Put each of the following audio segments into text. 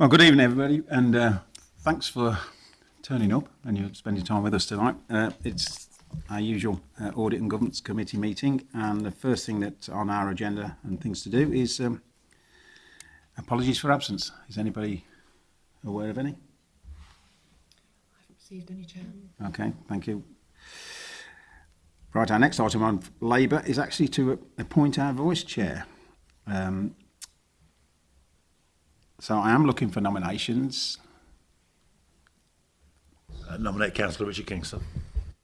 Well, good evening, everybody, and uh, thanks for turning up and you're spending time with us tonight. Uh, it's our usual uh, Audit and Governance Committee meeting, and the first thing that's on our agenda and things to do is um, apologies for absence. Is anybody aware of any? I received any, Chairman. Okay, thank you. Right, our next item on Labour is actually to appoint our voice chair. Um, So I am looking for nominations. Uh, nominate Councillor Richard Kingston.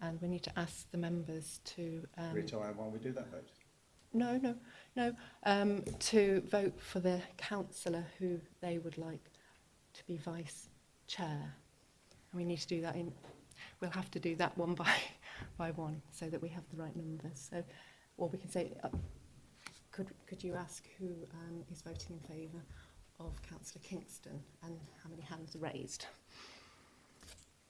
and we need to ask the members to um, retire while we do that vote. no, no, no, um, to vote for the councillor who they would like to be vice chair. And we need to do that in, we'll have to do that one by, by one so that we have the right numbers. So, or we can say, uh, could, could you ask who um, is voting in favour of Councillor Kingston and how many hands are raised?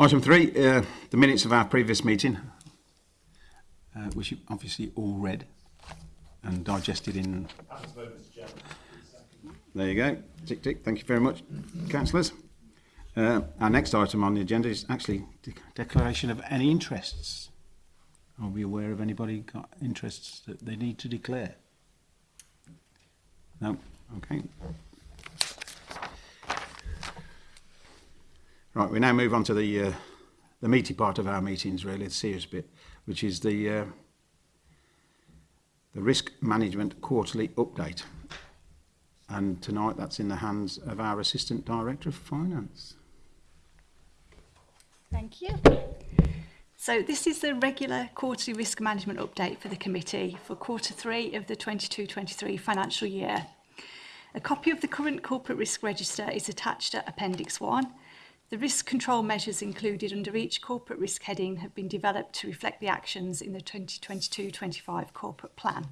Item three, uh, the minutes of our previous meeting, uh, which you obviously all read. and digested in... There you go. Tick, tick. Thank you very much, councillors. Uh, our next item on the agenda is actually de declaration of any interests. Are we aware of anybody got interests that they need to declare? No? Okay. Right, we now move on to the uh, the meaty part of our meetings, really, the serious bit, which is the uh, the Risk Management Quarterly Update. And tonight that's in the hands of our Assistant Director of Finance. Thank you. So this is the regular quarterly risk management update for the committee for quarter 3 of the 22-23 financial year. A copy of the current corporate risk register is attached at Appendix 1 The risk control measures included under each corporate risk heading have been developed to reflect the actions in the 2022-25 corporate plan.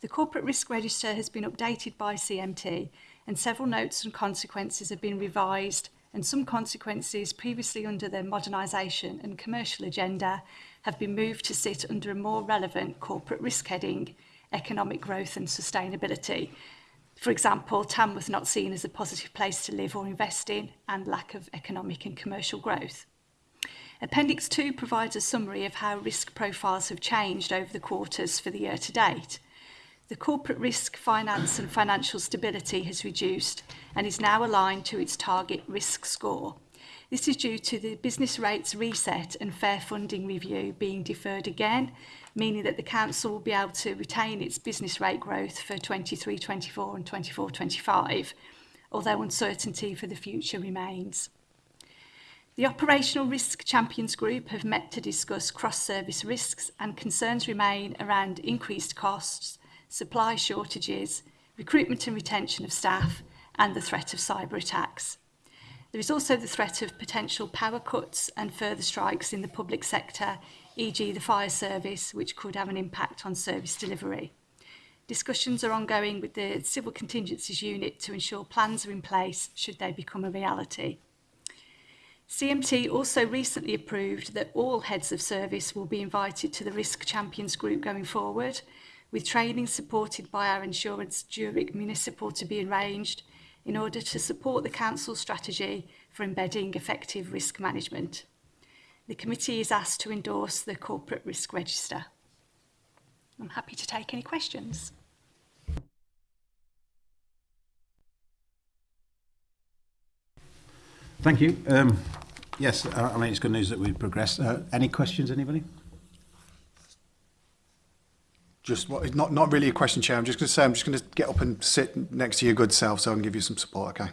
The corporate risk register has been updated by CMT and several notes and consequences have been revised and some consequences previously under the modernisation and commercial agenda have been moved to sit under a more relevant corporate risk heading, economic growth and sustainability, For example, TAM was not seen as a positive place to live or invest in and lack of economic and commercial growth. Appendix 2 provides a summary of how risk profiles have changed over the quarters for the year to date. The corporate risk, finance and financial stability has reduced and is now aligned to its target risk score. This is due to the business rates reset and fair funding review being deferred again meaning that the council will be able to retain its business rate growth for 23-24 and 24-25, although uncertainty for the future remains. The Operational Risk Champions Group have met to discuss cross-service risks and concerns remain around increased costs, supply shortages, recruitment and retention of staff and the threat of cyber attacks. There is also the threat of potential power cuts and further strikes in the public sector e.g. the fire service, which could have an impact on service delivery. Discussions are ongoing with the Civil Contingencies Unit to ensure plans are in place should they become a reality. CMT also recently approved that all heads of service will be invited to the Risk Champions group going forward, with training supported by our insurance Zurich Municipal to be arranged in order to support the Council's strategy for embedding effective risk management. The committee is asked to endorse the corporate risk register. I'm happy to take any questions. Thank you. Um, yes, uh, I mean, it's good news that we've progressed. Uh, any questions, anybody? Just what, not, not really a question, Chair. I'm just going to say I'm just going to get up and sit next to your good self so I can give you some support, okay?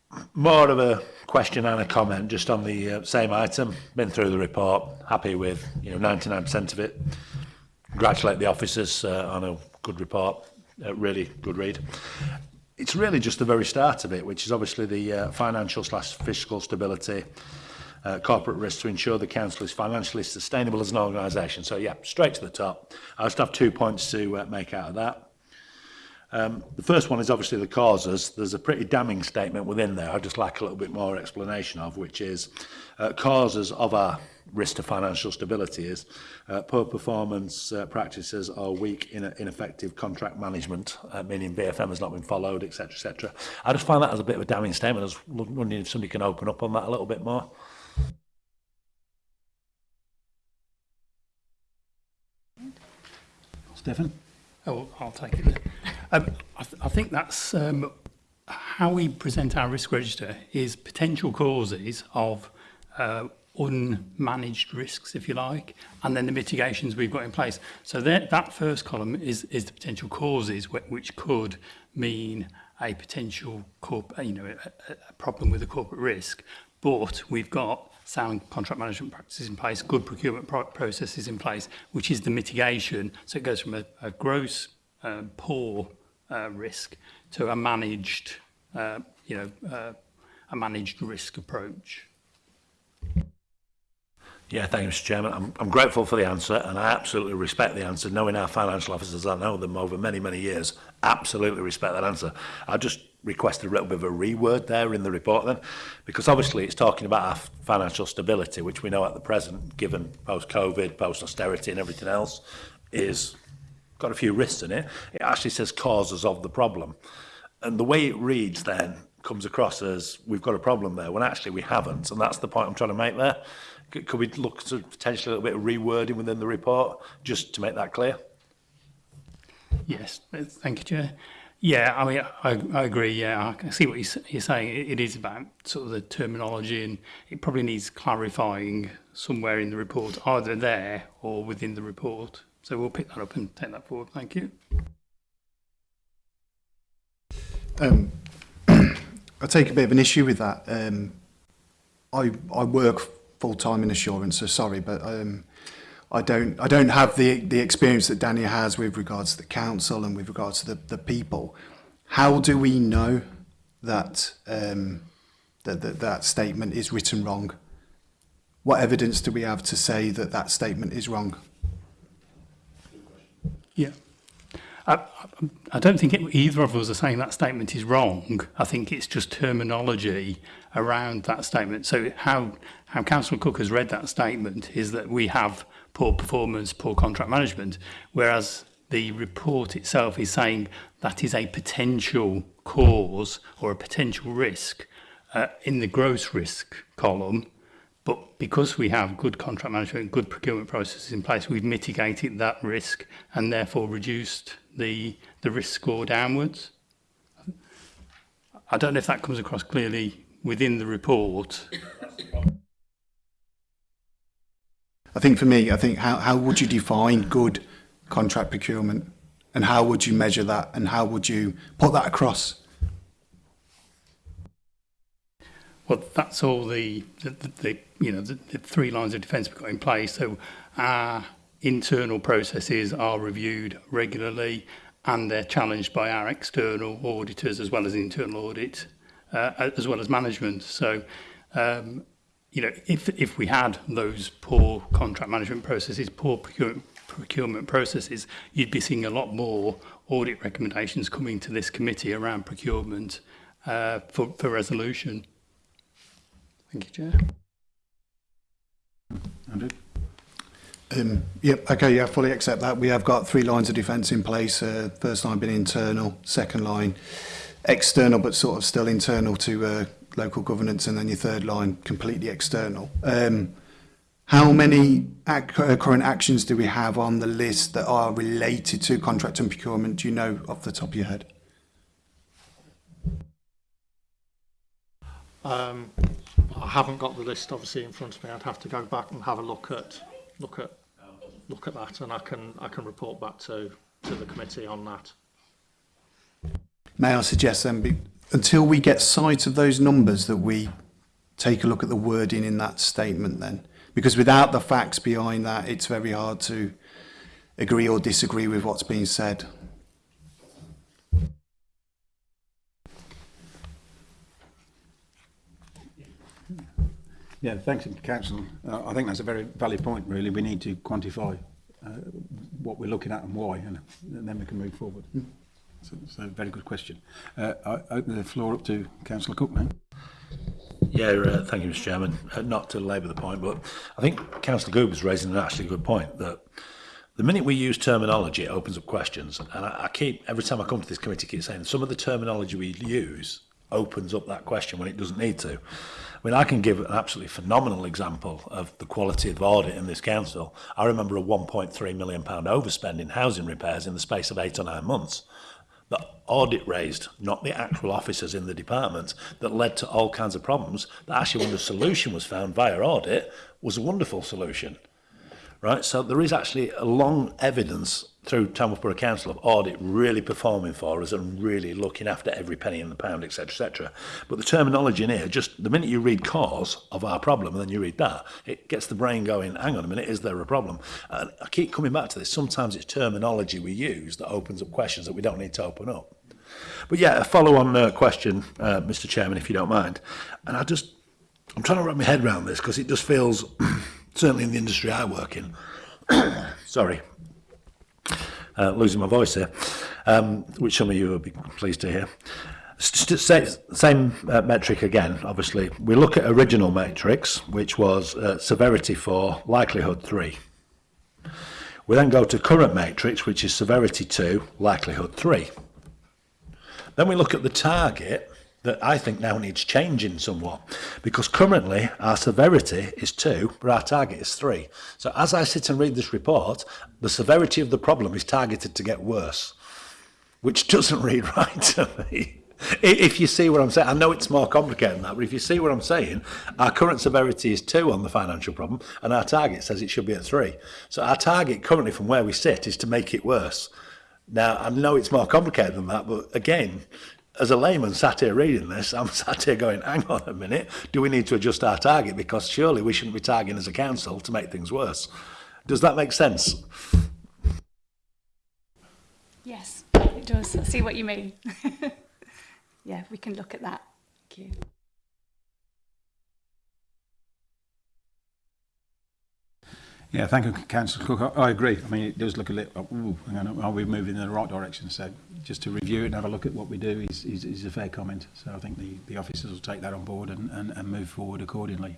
more of a question and a comment just on the uh, same item. Been through the report, happy with you know 99% of it. Congratulate the officers uh, on a good report, a really good read. It's really just the very start of it, which is obviously the uh, financial slash fiscal stability uh, corporate risk to ensure the council is financially sustainable as an organisation. So yeah, straight to the top. I just have two points to uh, make out of that. Um, the first one is obviously the causes. There's a pretty damning statement within there I'd just like a little bit more explanation of, which is uh, causes of our risk to financial stability is uh, poor performance uh, practices or weak, in ineffective contract management, uh, meaning BFM has not been followed, etc., etc. I just find that as a bit of a damning statement. I was wondering if somebody can open up on that a little bit more. Stefan? Oh, I'll take it. Um, I, th I think that's um, how we present our risk register is potential causes of uh, unmanaged risks, if you like, and then the mitigations we've got in place. So that, that first column is, is the potential causes which could mean a potential corp, you know, a, a problem with a corporate risk, but we've got sound contract management practices in place, good procurement pro processes in place, which is the mitigation. So it goes from a, a gross, uh, poor uh, risk to a managed, uh, you know, uh, a managed risk approach. Yeah, thank you, Mr Chairman. I'm, I'm grateful for the answer and I absolutely respect the answer. Knowing our financial officers, I know them over many, many years, absolutely respect that answer. I just request a little bit of a reword there in the report then, because obviously it's talking about our financial stability, which we know at the present, given post-COVID, post-austerity and everything else, is got a few risks in it. It actually says causes of the problem. And the way it reads then comes across as we've got a problem there, when actually we haven't, and that's the point I'm trying to make there. Could we look to potentially a little bit of rewording within the report, just to make that clear? Yes, thank you, Chair. Yeah, I mean, I, I agree. Yeah, I see what you're saying. It is about sort of the terminology, and it probably needs clarifying somewhere in the report, either there or within the report. So we'll pick that up and take that forward. Thank you. Um, I take a bit of an issue with that. Um, I I work full time in assurance, so sorry, but um, I don't I don't have the the experience that Danny has with regards to the council and with regards to the, the people. How do we know that um, that, that that statement is written wrong? What evidence do we have to say that that statement is wrong? Yeah. I, I don't think it, either of us are saying that statement is wrong. I think it's just terminology around that statement. So how, how Councillor Cook has read that statement is that we have poor performance, poor contract management, whereas the report itself is saying that is a potential cause or a potential risk uh, in the gross risk column. But because we have good contract management, good procurement processes in place, we've mitigated that risk and therefore reduced the, the risk score downwards. I don't know if that comes across clearly within the report. I think for me, I think how, how would you define good contract procurement and how would you measure that and how would you put that across? Well, that's all the, the, the you know, the, the three lines of defence we've got in place. So our internal processes are reviewed regularly and they're challenged by our external auditors as well as internal audit, uh, as well as management. So um, you know, if, if we had those poor contract management processes, poor procurement, procurement processes, you'd be seeing a lot more audit recommendations coming to this committee around procurement uh, for, for resolution. Thank you, Chair. Andrew? Um, yep, okay, yeah, fully accept that. We have got three lines of defence in place. Uh, first line being internal, second line external, but sort of still internal to uh, local governance, and then your third line completely external. Um, how many ac uh, current actions do we have on the list that are related to contract and procurement? Do you know off the top of your head? Um, I haven't got the list obviously in front of me. I'd have to go back and have a look at look at look at that, and I can I can report back to to the committee on that. May I suggest then, until we get sight of those numbers that we take a look at the wording in that statement then. Because without the facts behind that, it's very hard to agree or disagree with what's being said. Yeah, thanks, Council. Uh, I think that's a very valid point, really. We need to quantify uh, what we're looking at and why, and, and then we can move forward. Mm. So, a very good question. Uh, I open the floor up to Councillor Cook now. Yeah, uh, thank you, Mr. Chairman. Uh, not to labour the point, but I think Councillor Goob is raising an actually good point that the minute we use terminology, it opens up questions. And I, I keep, every time I come to this committee, I keep saying some of the terminology we use opens up that question when it doesn't need to. I mean, I can give an absolutely phenomenal example of the quality of audit in this council. I remember a £1.3 million overspend in housing repairs in the space of eight or nine months the audit raised, not the actual officers in the department, that led to all kinds of problems, that actually when the solution was found via audit was a wonderful solution right? So there is actually a long evidence through Tamworth Borough Council of audit really performing for us and really looking after every penny in the pound, etc., etc. But the terminology in here, just the minute you read cause of our problem and then you read that, it gets the brain going, hang on a minute, is there a problem? And I keep coming back to this. Sometimes it's terminology we use that opens up questions that we don't need to open up. But yeah, a follow-on uh, question, uh, Mr Chairman, if you don't mind. And I just, I'm trying to wrap my head around this because it just feels... certainly in the industry I work in. Sorry. Uh, losing my voice here, um, which some of you will be pleased to hear. same uh, metric again, obviously. We look at original matrix, which was uh, severity 4, likelihood 3. We then go to current matrix, which is severity 2, likelihood 3. Then we look at the target, that I think now needs changing somewhat because currently our severity is two, but our target is three. So as I sit and read this report, the severity of the problem is targeted to get worse, which doesn't read right to me. If you see what I'm saying, I know it's more complicated than that, but if you see what I'm saying, our current severity is two on the financial problem, and our target says it should be at three. So our target currently from where we sit is to make it worse. Now, I know it's more complicated than that, but again, as a layman sat here reading this, I'm sat here going, hang on a minute, do we need to adjust our target? Because surely we shouldn't be targeting as a council to make things worse. Does that make sense? Yes, it does. I see what you mean. yeah, we can look at that. Thank you. Yeah, thank you, Councillor Cook. I, I, agree. I mean, it does look a little, oh, ooh, on, are we moving in the right direction? So just to review it and have a look at what we do is, is, is a fair comment. So I think the, the officers will take that on board and, and, and move forward accordingly.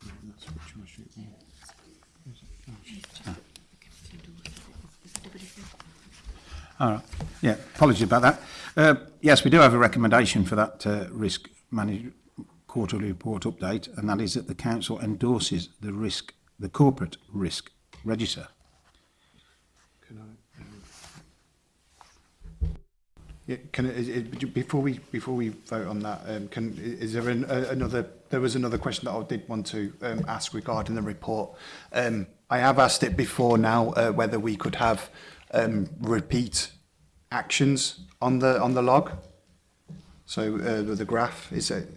That's what you All right. Yeah, apology about that. Uh, yes, we do have a recommendation for that uh, risk management quarterly report update, and that is that the council endorses the risk, the corporate risk register. Can I? Um, yeah, can is, is, before we before we vote on that, um, can is there an, uh, another? There was another question that I did want to um, ask regarding the report. Um, I have asked it before now uh, whether we could have um, repeat actions on the on the log. So uh, the graph is it.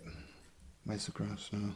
Where's the graph now?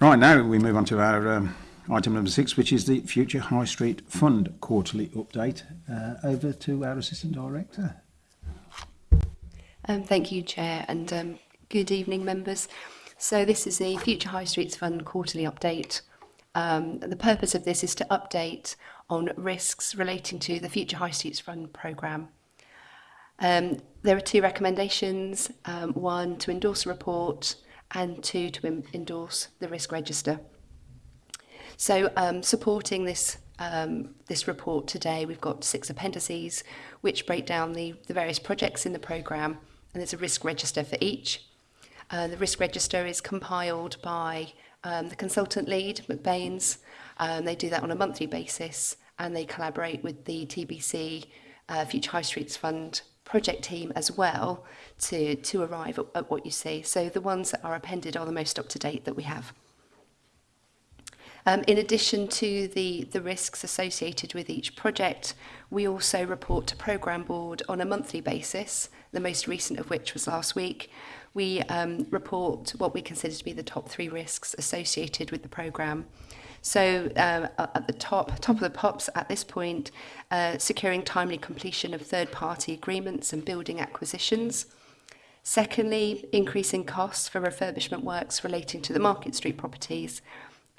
Right now, we move on to our um, item number six, which is the Future High Street Fund quarterly update. Uh, over to our Assistant Director. Um, thank you, Chair, and um, good evening, members. So this is the Future High Streets Fund quarterly update. Um, the purpose of this is to update on risks relating to the Future High Streets Fund programme. Um, there are two recommendations, um, one to endorse a report and two, to endorse the risk register. So um, supporting this um, this report today, we've got six appendices which break down the, the various projects in the programme and there's a risk register for each. Uh, the risk register is compiled by um, the consultant lead, McBain's. Um, they do that on a monthly basis and they collaborate with the TBC uh, Future High Streets Fund project team as well to, to arrive at, at what you see. So the ones that are appended are the most up-to-date that we have. Um, in addition to the, the risks associated with each project, we also report to program Board on a monthly basis, the most recent of which was last week. We um, report what we consider to be the top three risks associated with the program. So um, at the top, top of the pops at this point, uh, securing timely completion of third-party agreements and building acquisitions. Secondly, increasing costs for refurbishment works relating to the Market Street properties.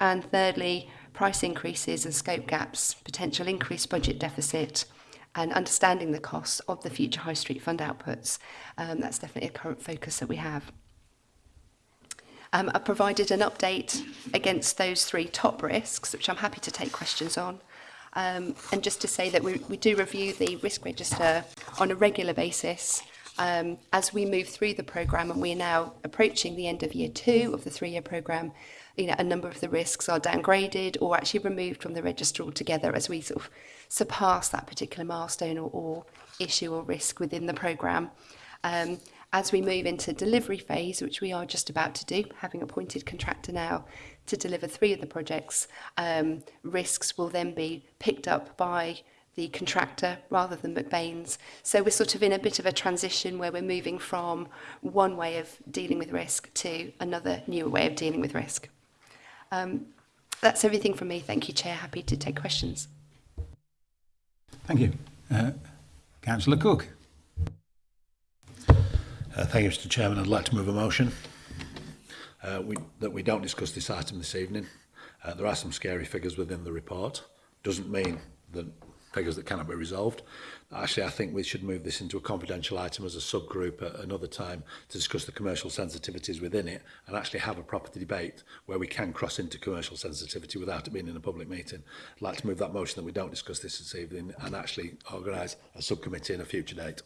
And thirdly, price increases and scope gaps, potential increased budget deficit, and understanding the costs of the future high street fund outputs. Um, that's definitely a current focus that we have. Um, I've provided an update against those three top risks, which I'm happy to take questions on. Um, and just to say that we, we do review the risk register on a regular basis um, as we move through the programme and we're now approaching the end of year two of the three-year programme, you know, a number of the risks are downgraded or actually removed from the register altogether as we sort of surpass that particular milestone or, or issue or risk within the programme. Um, as we move into delivery phase, which we are just about to do, having appointed contractor now to deliver three of the projects, um, risks will then be picked up by the contractor rather than McBain's. So we're sort of in a bit of a transition where we're moving from one way of dealing with risk to another newer way of dealing with risk. Um, that's everything from me. Thank you, Chair. Happy to take questions. Thank you. Uh, Councillor Cook. Uh, thank you, Mr Chairman. I'd like to move a motion uh, we, that we don't discuss this item this evening. Uh, there are some scary figures within the report. Doesn't mean that figures that cannot be resolved. Actually, I think we should move this into a confidential item as a subgroup at another time to discuss the commercial sensitivities within it and actually have a proper debate where we can cross into commercial sensitivity without it being in a public meeting. I'd like to move that motion that we don't discuss this this evening and actually organise a subcommittee in a future date.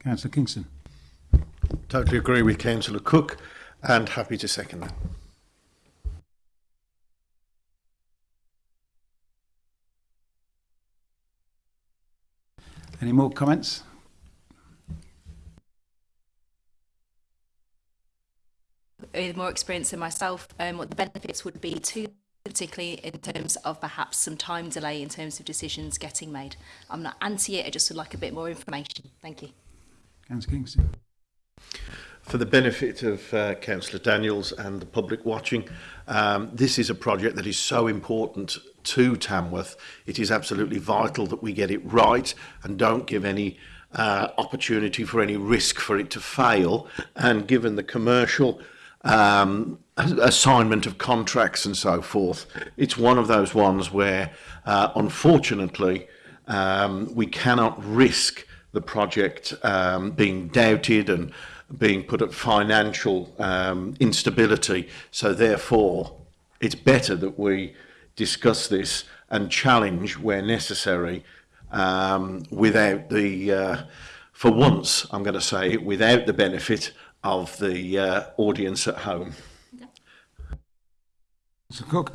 Councillor Kingston totally agree with Councillor Cook and happy to second that. Any more comments? With more experience than myself, um, what the benefits would be to particularly in terms of perhaps some time delay in terms of decisions getting made. I'm not anti it, I just would like a bit more information. Thank you. Councillor Kingston. For the benefit of uh, Councillor Daniels and the public watching, um, this is a project that is so important to Tamworth. It is absolutely vital that we get it right and don't give any uh, opportunity for any risk for it to fail. And given the commercial um, assignment of contracts and so forth, it's one of those ones where, uh, unfortunately, um, we cannot risk the project um, being doubted and being put at financial um, instability. So therefore, it's better that we discuss this and challenge where necessary um, without the, uh, for once, I'm going to say, without the benefit of the uh, audience at home. So Cook.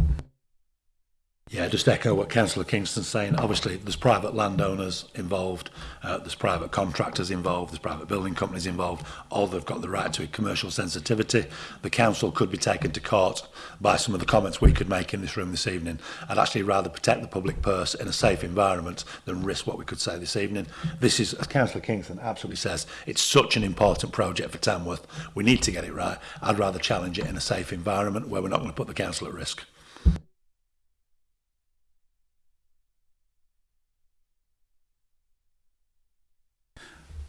Yeah, just echo what Councillor Kingston's saying. Obviously, there's private landowners involved, uh, there's private contractors involved, there's private building companies involved. All they've got the right to a commercial sensitivity. The council could be taken to court by some of the comments we could make in this room this evening. I'd actually rather protect the public purse in a safe environment than risk what we could say this evening. This is, as Councillor Kingston absolutely says, it's such an important project for Tamworth. We need to get it right. I'd rather challenge it in a safe environment where we're not going to put the council at risk.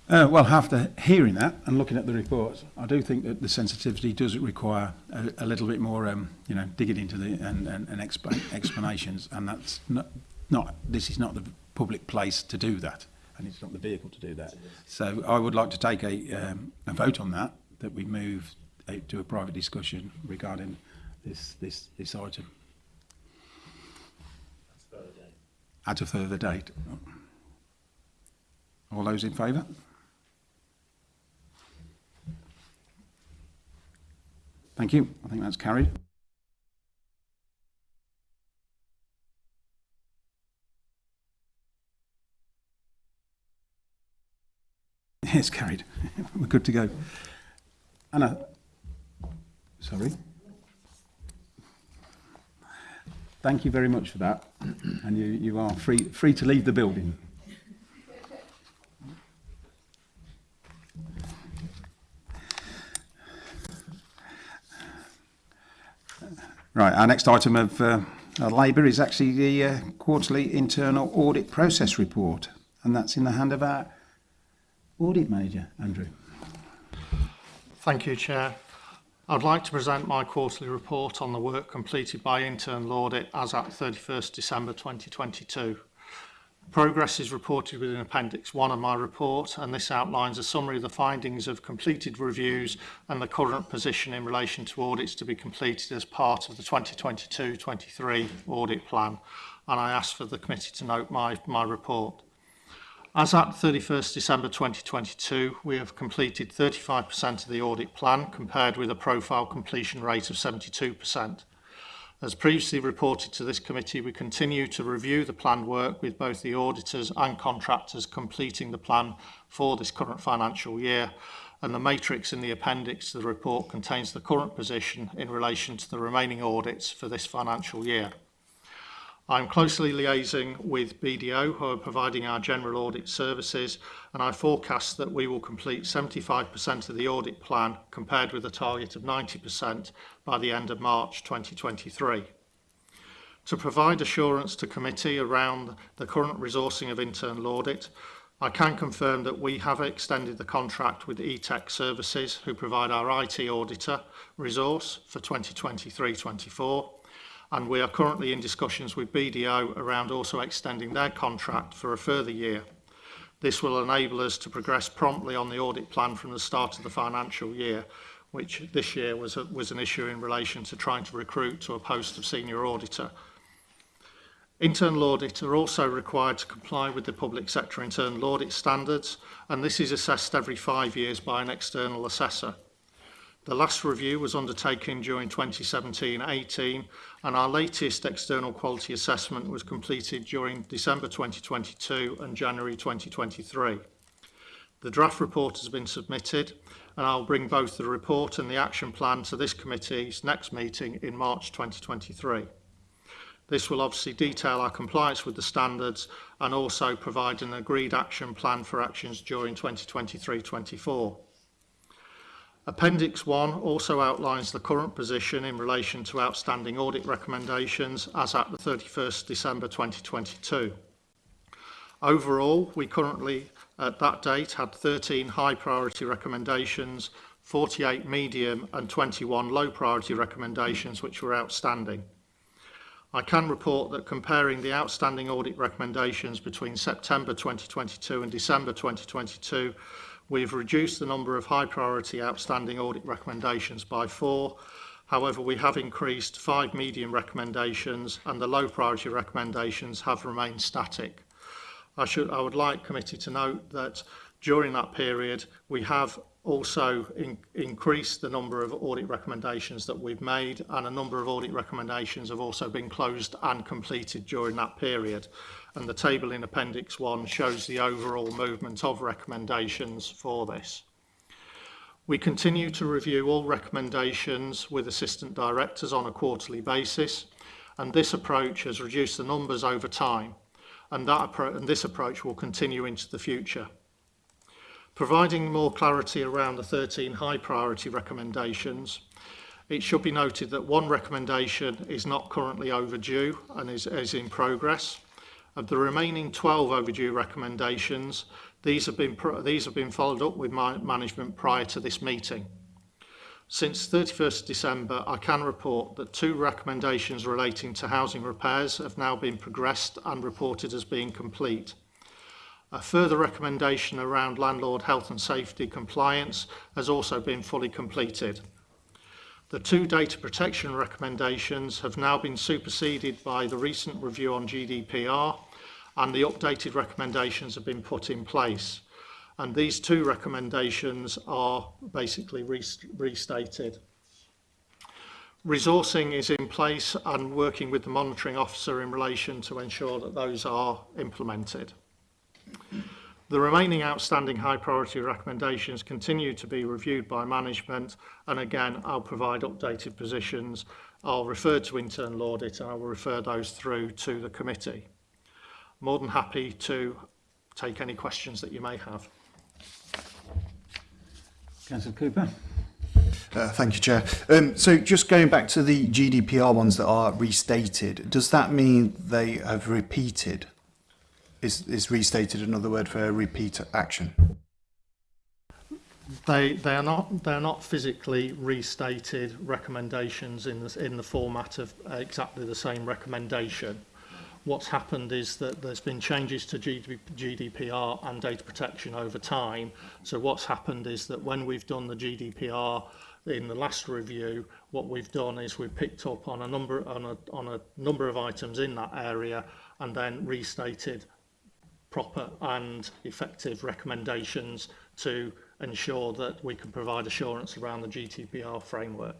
Uh, well, after hearing that and looking at the reports, I do think that the sensitivity does require a, a little bit more, um, you know, digging into the and, and, and exp explanations. And that's not, not, this is not the public place to do that, and it's not the vehicle to do that. So I would like to take a, um, a vote on that, that we move out uh, to a private discussion regarding this this this item. At a further date. All those in favour? Thank you. I think that's carried. It's carried. We're good to go. Anna, sorry. Thank you very much for that. And you, you are free, free to leave the building. Right, our next item of uh, labour is actually the uh, quarterly internal audit process report, and that's in the hand of our audit manager, Andrew. Thank you, Chair. I'd like to present my quarterly report on the work completed by internal audit as at 31st December 2022. Progress is reported within Appendix 1 of my report and this outlines a summary of the findings of completed reviews and the current position in relation to audits to be completed as part of the 2022-23 audit plan and I ask for the committee to note my, my report. As at 31st December 2022, we have completed 35% of the audit plan compared with a profile completion rate of 72%. As previously reported to this committee, we continue to review the planned work with both the auditors and contractors completing the plan for this current financial year and the matrix in the appendix to the report contains the current position in relation to the remaining audits for this financial year. I'm closely liaising with BDO, who are providing our general audit services, and I forecast that we will complete 75% of the audit plan, compared with a target of 90% by the end of March 2023. To provide assurance to committee around the current resourcing of internal audit, I can confirm that we have extended the contract with eTech Services, who provide our IT auditor resource for 2023-24 and we are currently in discussions with BDO around also extending their contract for a further year. This will enable us to progress promptly on the audit plan from the start of the financial year, which this year was, a, was an issue in relation to trying to recruit to a post of senior auditor. Internal audit are also required to comply with the public sector internal audit standards, and this is assessed every five years by an external assessor. The last review was undertaken during 2017-18 and our latest external quality assessment was completed during December 2022 and January 2023. The draft report has been submitted and I'll bring both the report and the action plan to this committee's next meeting in March 2023. This will obviously detail our compliance with the standards and also provide an agreed action plan for actions during 2023-24. Appendix 1 also outlines the current position in relation to outstanding audit recommendations as at the 31st December 2022. Overall, we currently at that date had 13 high priority recommendations, 48 medium and 21 low priority recommendations which were outstanding. I can report that comparing the outstanding audit recommendations between September 2022 and December 2022 We've reduced the number of high priority outstanding audit recommendations by four. However, we have increased five medium recommendations and the low priority recommendations have remained static. I, should, I would like committee to note that during that period we have also in, increased the number of audit recommendations that we've made and a number of audit recommendations have also been closed and completed during that period and the table in Appendix 1 shows the overall movement of recommendations for this. We continue to review all recommendations with assistant directors on a quarterly basis, and this approach has reduced the numbers over time, and, that and this approach will continue into the future. Providing more clarity around the 13 high priority recommendations, it should be noted that one recommendation is not currently overdue and is, is in progress, Of the remaining 12 overdue recommendations, these have been, these have been followed up with my management prior to this meeting. Since 31st December, I can report that two recommendations relating to housing repairs have now been progressed and reported as being complete. A further recommendation around landlord health and safety compliance has also been fully completed. The two data protection recommendations have now been superseded by the recent review on GDPR and the updated recommendations have been put in place. And these two recommendations are basically restated. Resourcing is in place and working with the monitoring officer in relation to ensure that those are implemented. The remaining outstanding high priority recommendations continue to be reviewed by management and again I'll provide updated positions. I'll refer to internal audit and I will refer those through to the committee more than happy to take any questions that you may have. Councillor Cooper. Uh, thank you, Chair. Um, so just going back to the GDPR ones that are restated, does that mean they have repeated? Is, is restated another word for repeat action? They, they are not they're not physically restated recommendations in the in the format of exactly the same recommendation what's happened is that there's been changes to GDPR and data protection over time. So what's happened is that when we've done the GDPR in the last review, what we've done is we've picked up on a number on a, on a number of items in that area and then restated proper and effective recommendations to ensure that we can provide assurance around the GDPR framework.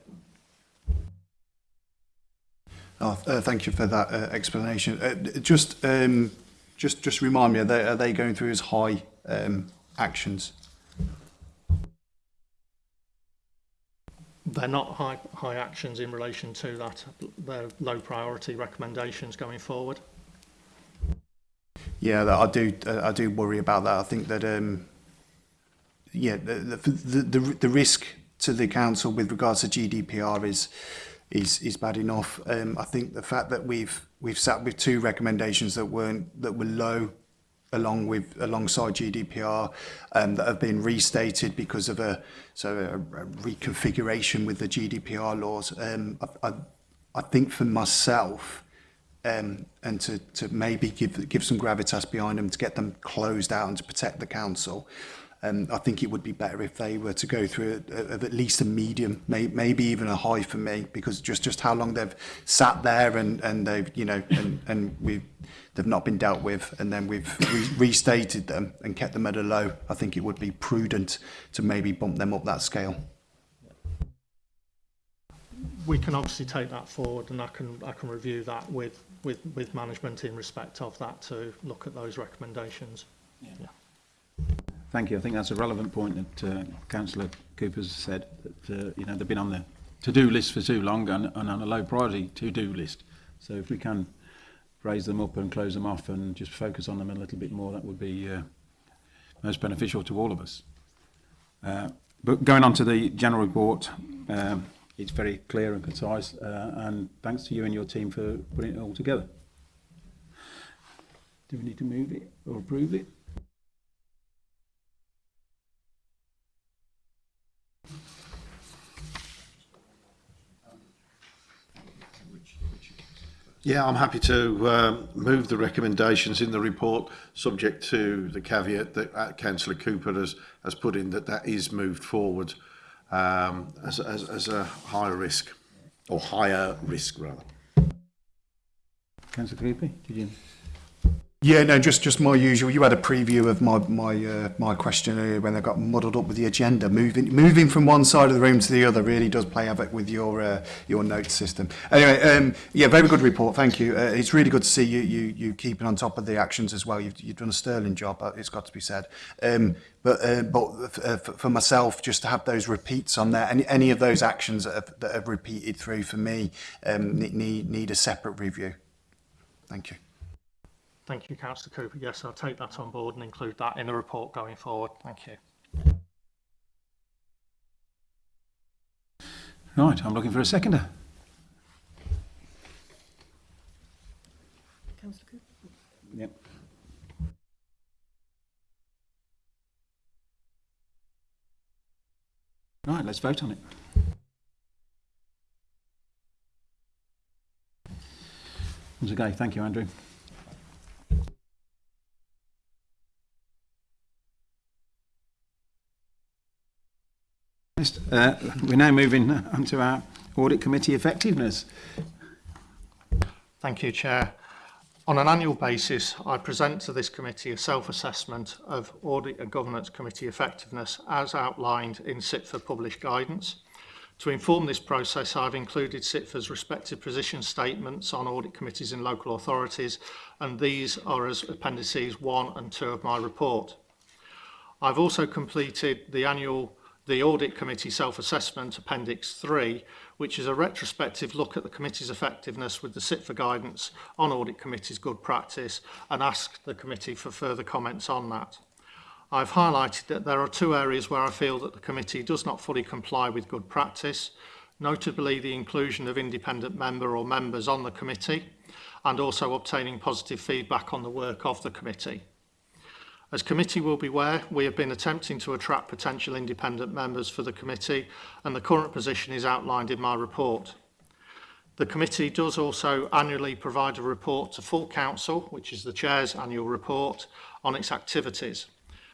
Oh, uh, thank you for that uh, explanation. Uh, just, um, just, just remind me, are they, are they going through as high um, actions? They're not high, high actions in relation to that. They're low priority recommendations going forward. Yeah, that I do. Uh, I do worry about that. I think that, um, yeah, the, the the the risk to the council with regards to GDPR is is is bad enough. Um, I think the fact that we've we've sat with two recommendations that weren't that were low along with alongside GDPR um, that have been restated because of a so a, a reconfiguration with the GDPR laws. Um, I, I, I think for myself um, and to, to maybe give give some gravitas behind them to get them closed out and to protect the council. Um, I think it would be better if they were to go through a, a, at least a medium, may, maybe even a high for me, because just, just how long they've sat there and, and they've, you know, and, and we've, they've not been dealt with, and then we've re restated them and kept them at a low. I think it would be prudent to maybe bump them up that scale. We can obviously take that forward, and I can I can review that with with with management in respect of that to look at those recommendations. Yeah. yeah. Thank you. I think that's a relevant point that uh, Councillor Cooper's said that uh, you know they've been on the to-do list for too long and, and on a low priority to-do list. So if we can raise them up and close them off and just focus on them a little bit more, that would be uh, most beneficial to all of us. Uh, but going on to the general report, um, it's very clear and concise, uh, and thanks to you and your team for putting it all together. Do we need to move it or approve it? Yeah, I'm happy to um, move the recommendations in the report, subject to the caveat that uh, Councillor Cooper has, has put in that that is moved forward um, as, as, as a higher risk, or higher risk rather. Councillor Creepy, did you? Yeah, no, just just my usual. You had a preview of my my uh, my question earlier when they got muddled up with the agenda. Moving moving from one side of the room to the other really does play havoc with your uh, your note system. Anyway, um, yeah, very good report. Thank you. Uh, it's really good to see you you you keeping on top of the actions as well. You've you've done a sterling job. Uh, it's got to be said. Um, but uh, but uh, for myself, just to have those repeats on there, any any of those actions that have, that have repeated through for me um, need need a separate review. Thank you. Thank you, Councillor Cooper. Yes, I'll take that on board and include that in the report going forward. Thank you. Right, I'm looking for a seconder. Councillor Cooper. Yep. Right, let's vote on it. Once again, thank you, Andrew. Uh, we're now moving uh, on to our Audit Committee effectiveness. Thank you, Chair. On an annual basis, I present to this committee a self-assessment of Audit and Governance Committee effectiveness as outlined in SITFA published guidance. To inform this process, I've included SITFA's respective position statements on audit committees in local authorities, and these are as appendices 1 and 2 of my report. I've also completed the annual the Audit Committee Self-Assessment Appendix 3, which is a retrospective look at the committee's effectiveness with the SIT for guidance on Audit Committee's good practice and ask the committee for further comments on that. I've highlighted that there are two areas where I feel that the committee does not fully comply with good practice, notably the inclusion of independent member or members on the committee and also obtaining positive feedback on the work of the committee. As committee will be aware, we have been attempting to attract potential independent members for the committee and the current position is outlined in my report. The committee does also annually provide a report to full council, which is the chair's annual report, on its activities.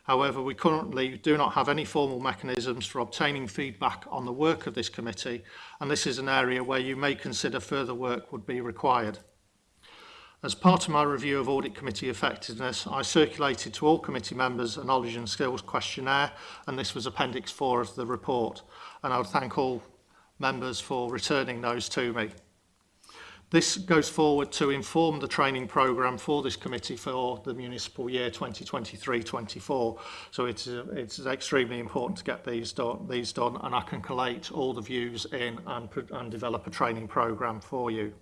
However, we currently do not have any formal mechanisms for obtaining feedback on the work of this committee, and this is an area where you may consider further work would be required. As part of my review of Audit Committee effectiveness, I circulated to all committee members a knowledge and skills questionnaire, and this was Appendix 4 of the report, and I would thank all members for returning those to me. This goes forward to inform the training programme for this committee for the municipal year 2023-24. So it's, it's extremely important to get these, do these done and I can collate all the views in and, and develop a training programme for you.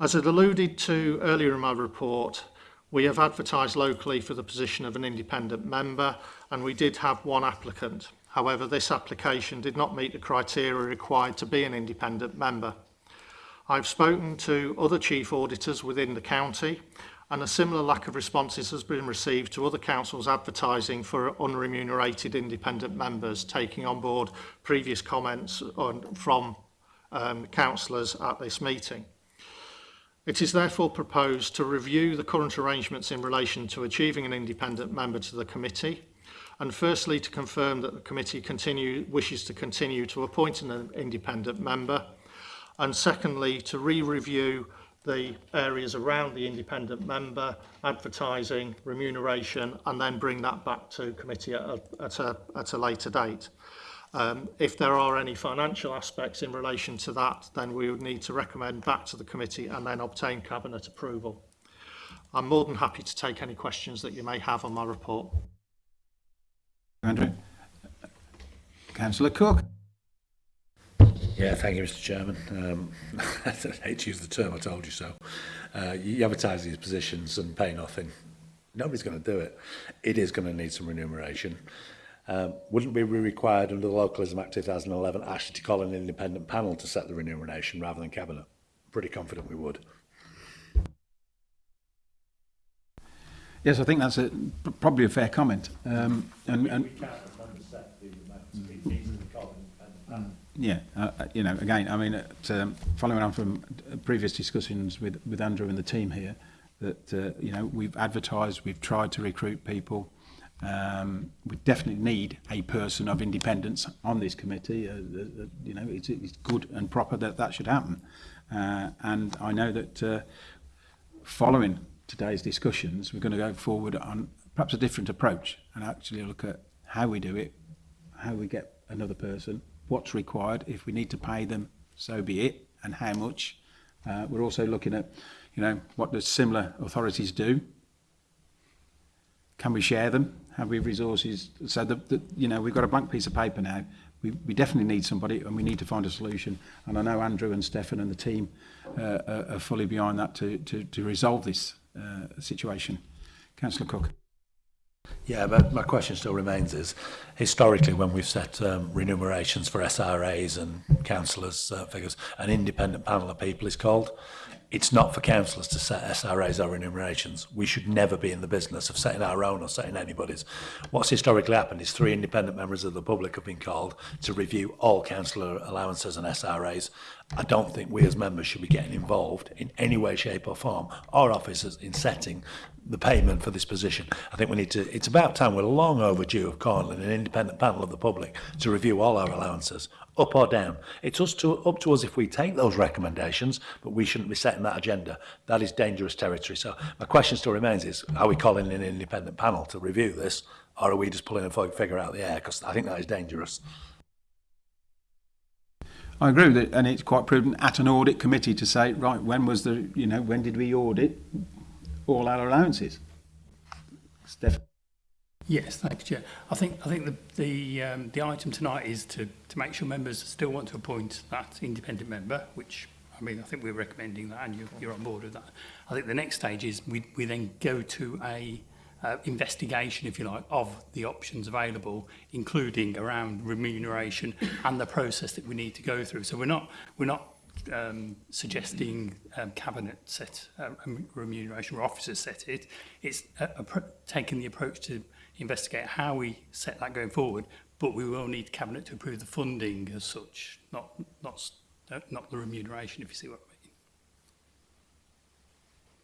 As I'd alluded to earlier in my report, we have advertised locally for the position of an independent member and we did have one applicant. However, this application did not meet the criteria required to be an independent member. I've spoken to other chief auditors within the county and a similar lack of responses has been received to other councils advertising for unremunerated independent members, taking on board previous comments on, from um, councillors at this meeting. It is therefore proposed to review the current arrangements in relation to achieving an independent member to the committee and firstly to confirm that the committee continue, wishes to continue to appoint an independent member and secondly to re-review the areas around the independent member, advertising, remuneration and then bring that back to committee at a, at a, at a later date. Um, if there are any financial aspects in relation to that, then we would need to recommend back to the committee and then obtain Cabinet approval. I'm more than happy to take any questions that you may have on my report. Andrew. Councillor Cook. Yeah, thank you, Mr. Chairman. Um, I hate to use the term, I told you so. Uh, you advertise these positions and pay nothing. Nobody's going to do it. It is going to need some remuneration um, wouldn't we be required under the Localism Act 2011 actually to call an independent panel to set the remuneration rather than Cabinet? Pretty confident we would. Yes, I think that's a, probably a fair comment. Um, and, and Mm. Yeah, uh, uh, you know, again, I mean, at, um, following on from previous discussions with, with Andrew and the team here, that, uh, you know, we've advertised, we've tried to recruit people, Um, we definitely need a person of independence on this committee. Uh, uh, uh, you know, it's, it's good and proper that that should happen. Uh, and I know that uh, following today's discussions, we're going to go forward on perhaps a different approach and actually look at how we do it, how we get another person, what's required, if we need to pay them, so be it, and how much. Uh, we're also looking at, you know, what does similar authorities do Can we share them? Have we resources? So that, that you know, we've got a blank piece of paper now. We, we definitely need somebody and we need to find a solution. And I know Andrew and Stefan and the team uh, are, are fully behind that to, to, to resolve this uh, situation. Councillor Cook. Yeah, but my question still remains is, historically when we've set um, remunerations for SRAs and councillors uh, figures, an independent panel of people is called it's not for councillors to set SRAs or enumerations. We should never be in the business of setting our own or setting anybody's. What's historically happened is three independent members of the public have been called to review all councillor allowances and SRAs I don't think we as members should be getting involved in any way, shape or form, our officers, in setting the payment for this position. I think we need to, it's about time, we're long overdue of and an independent panel of the public, to review all our allowances, up or down. It's us to, up to us if we take those recommendations, but we shouldn't be setting that agenda. That is dangerous territory. So my question still remains is, are we calling in an independent panel to review this, or are we just pulling a figure out of the air? Because I think that is dangerous. I agree with it, and it's quite prudent at an audit committee to say, right, when was the, you know, when did we audit all our allowances? Steph. Yes, thanks, Chair. I think I think the the, um, the item tonight is to to make sure members still want to appoint that independent member, which I mean I think we're recommending that, and you, you're on board with that. I think the next stage is we we then go to a uh, investigation, if you like, of the options available, including around remuneration and the process that we need to go through. So we're not we're not um, suggesting um, cabinet set uh, remuneration or officers set it. It's uh, taking the approach to investigate how we set that going forward, but we will need cabinet to approve the funding as such, not not uh, not the remuneration, if you see what I mean.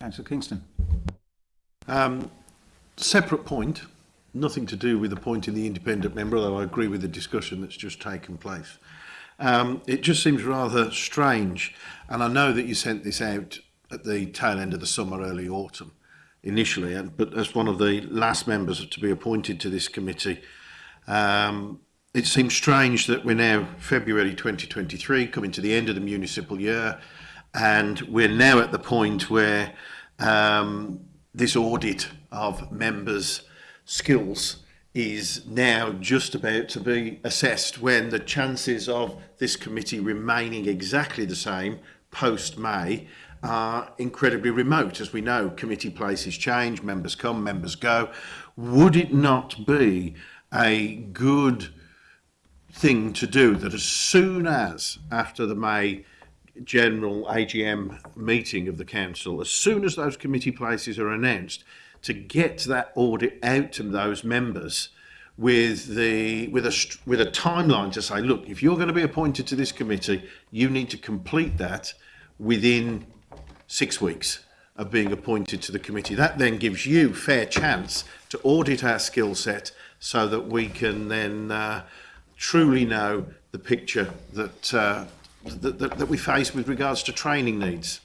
Councillor Kingston. Um, separate point, nothing to do with the point in the independent member, although I agree with the discussion that's just taken place. Um, it just seems rather strange, and I know that you sent this out at the tail end of the summer, early autumn, initially, and, but as one of the last members to be appointed to this committee, um, it seems strange that we're now February 2023, coming to the end of the municipal year, and we're now at the point where um, this audit of members' skills is now just about to be assessed when the chances of this committee remaining exactly the same post-May are incredibly remote. As we know, committee places change, members come, members go. Would it not be a good thing to do that as soon as after the May general AGM meeting of the council, as soon as those committee places are announced, to get that audit out to those members with the with a with a timeline to say look if you're going to be appointed to this committee you need to complete that within 6 weeks of being appointed to the committee that then gives you fair chance to audit our skill set so that we can then uh, truly know the picture that, uh, that, that that we face with regards to training needs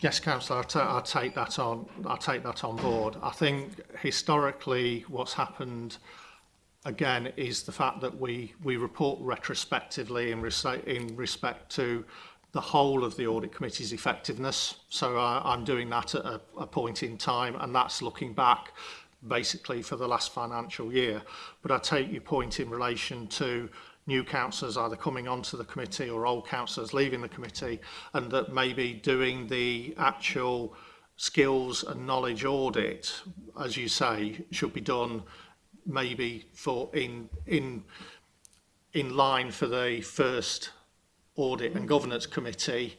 Yes, Councillor, I, t I take that on. I take that on board. I think historically, what's happened again is the fact that we we report retrospectively in, in respect to the whole of the audit committee's effectiveness. So I, I'm doing that at a, a point in time, and that's looking back basically for the last financial year. But I take your point in relation to new councillors either coming onto the committee or old councillors leaving the committee and that maybe doing the actual skills and knowledge audit, as you say, should be done maybe for in in in line for the first audit and governance committee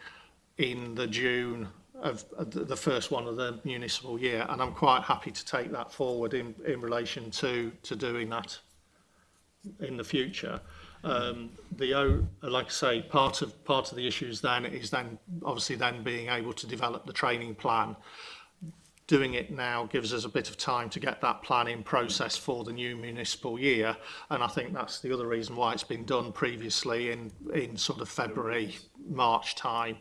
in the June of the first one of the municipal year and I'm quite happy to take that forward in in relation to to doing that in the future um, the like I say, part of part of the issues then is then obviously then being able to develop the training plan. Doing it now gives us a bit of time to get that plan in process for the new municipal year, and I think that's the other reason why it's been done previously in in sort of February, March time,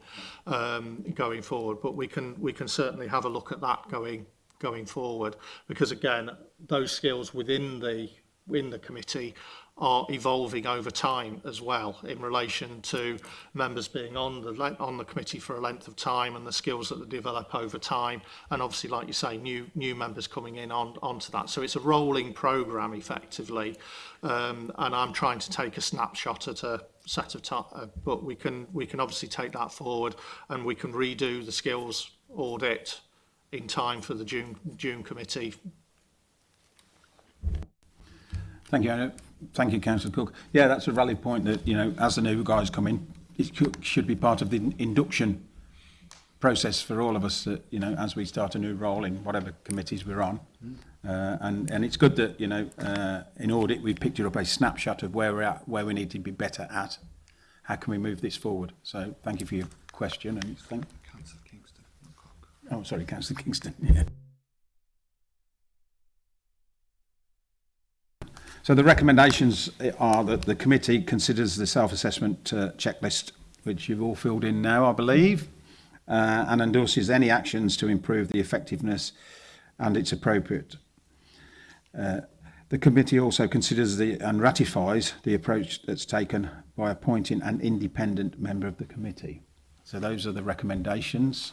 um, going forward. But we can we can certainly have a look at that going going forward because again, those skills within the in the committee are evolving over time as well in relation to members being on the on the committee for a length of time and the skills that they develop over time and obviously like you say new new members coming in on onto that so it's a rolling program effectively um and I'm trying to take a snapshot at a set of time uh, but we can we can obviously take that forward and we can redo the skills audit in time for the June June committee Thank you, Anna. Thank you, Councillor Cook. Yeah, that's a valid point that, you know, as the new guys come in, it should be part of the induction process for all of us that, you know, as we start a new role in whatever committees we're on. Mm. Uh, and, and it's good that, you know, uh, in audit, we've picked up a snapshot of where we're at, where we need to be better at. How can we move this forward? So thank you for your question. And thank Councillor Kingston. Oh, sorry, Councillor Kingston. Yeah. So the recommendations are that the committee considers the self-assessment uh, checklist, which you've all filled in now, I believe, uh, and endorses any actions to improve the effectiveness and its appropriate. Uh, the committee also considers the, and ratifies the approach that's taken by appointing an independent member of the committee. So those are the recommendations.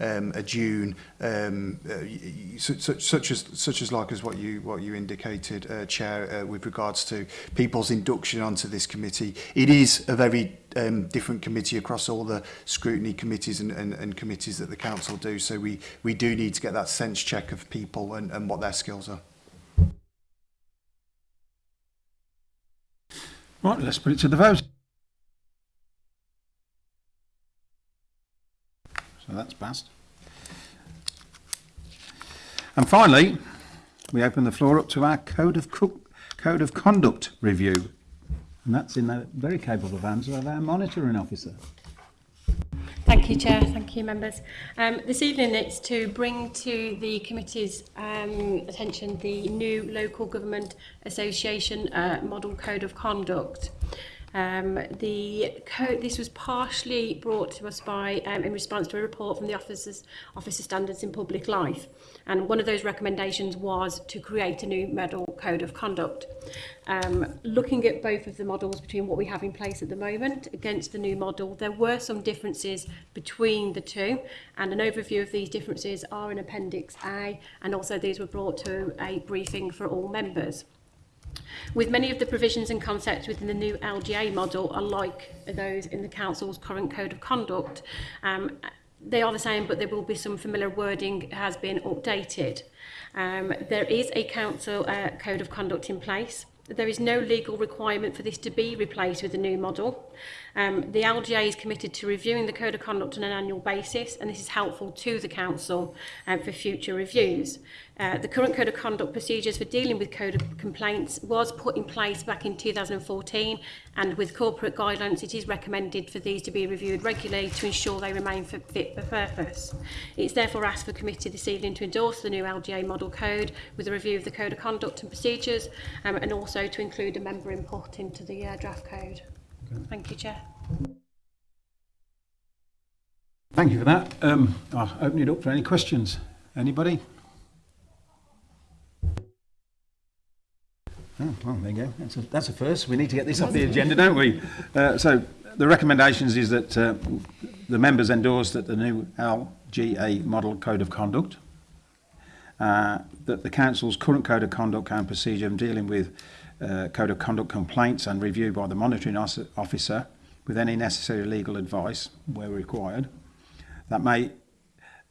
um, a June, um, uh, such, such as such as like as what you what you indicated, uh, Chair, uh, with regards to people's induction onto this committee. It is a very um, different committee across all the scrutiny committees and, and, and committees that the council do. So we we do need to get that sense check of people and, and what their skills are. Right, let's put it to the vote. So that's passed. And finally, we open the floor up to our code of code of conduct review, and that's in the very capable hands of our monitoring officer. Thank you, Chair. Thank you, members. Um, this evening it's to bring to the committee's um, attention the new Local Government Association uh, Model Code of Conduct. Um, the code, this was partially brought to us by um, in response to a report from the officers Office of Standards in Public Life, and one of those recommendations was to create a new model code of conduct. Um, looking at both of the models between what we have in place at the moment against the new model, there were some differences between the two, and an overview of these differences are in Appendix A, and also these were brought to a briefing for all members with many of the provisions and concepts within the new LGA model are like those in the Council's current Code of Conduct. Um, they are the same, but there will be some familiar wording has been updated. Um, there is a Council uh, Code of Conduct in place. There is no legal requirement for this to be replaced with a new model. Um, the LGA is committed to reviewing the Code of Conduct on an annual basis, and this is helpful to the Council um, for future reviews. Uh, the current Code of Conduct procedures for dealing with code of complaints was put in place back in 2014, and with corporate guidelines, it is recommended for these to be reviewed regularly to ensure they remain for, fit for purpose. It's therefore asked for committee this evening to endorse the new LGA model code with a review of the Code of Conduct and procedures, um, and also to include a member input into the uh, draft code. Thank you, Chair. Thank you for that. Um, I'll open it up for any questions. Anybody? Oh, well, there you go. That's a, that's a first. We need to get this off the agenda, don't we? Uh, so the recommendations is that uh, the members endorse that the new LGA model code of conduct, uh, that the council's current code of conduct and procedure dealing with uh, Code of Conduct complaints and reviewed by the monitoring officer with any necessary legal advice where required. That may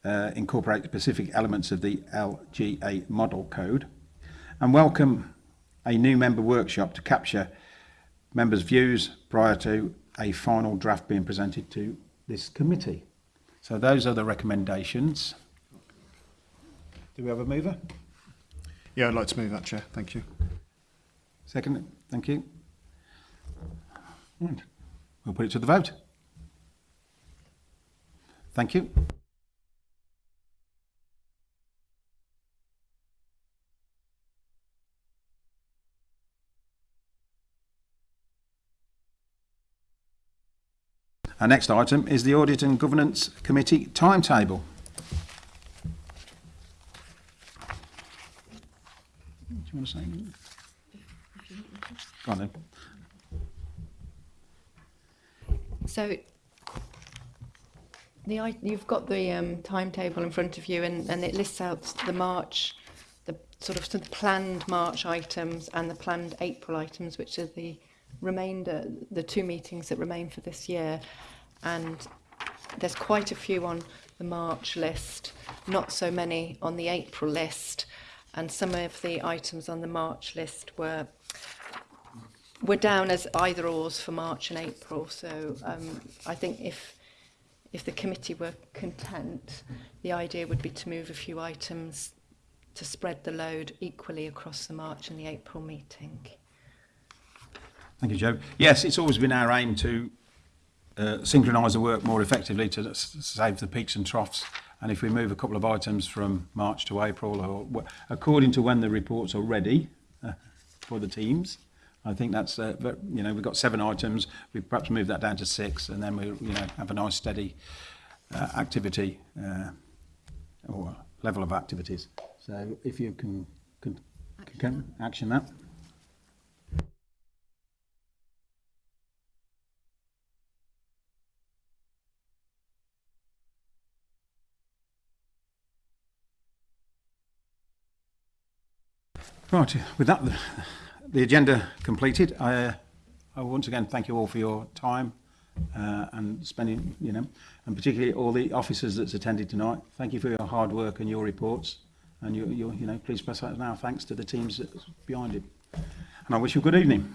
uh, incorporate specific elements of the LGA model code and welcome a new member workshop to capture members' views prior to a final draft being presented to this committee. So those are the recommendations. Do we have a mover? Yeah, I'd like to move that, Chair. Thank you. Second, thank you. And We'll put it to the vote. Thank you. Our next item is the Audit and Governance Committee timetable. Do you want to say anything? Go on then. So the, you've got the um, timetable in front of you and, and it lists out the March, the sort of, sort of planned March items and the planned April items, which are the remainder, the two meetings that remain for this year. And there's quite a few on the March list, not so many on the April list. And some of the items on the March list were we're down as either ors for March and April, so um, I think if if the committee were content, the idea would be to move a few items to spread the load equally across the March and the April meeting. Thank you, Joe. Yes, it's always been our aim to uh, synchronise the work more effectively to save the peaks and troughs. And if we move a couple of items from March to April, or according to when the reports are ready uh, for the teams, I think that's, uh, you know, we've got seven items. We perhaps move that down to six, and then we, you know, have a nice steady uh, activity uh, or level of activities. So if you can, can, action. can action that. Right, with that, the agenda completed. I, uh, I once again thank you all for your time uh, and spending, you know, and particularly all the officers that's attended tonight. Thank you for your hard work and your reports. And you, you, you know, please press out now. Thanks to the teams that's behind it. And I wish you a good evening.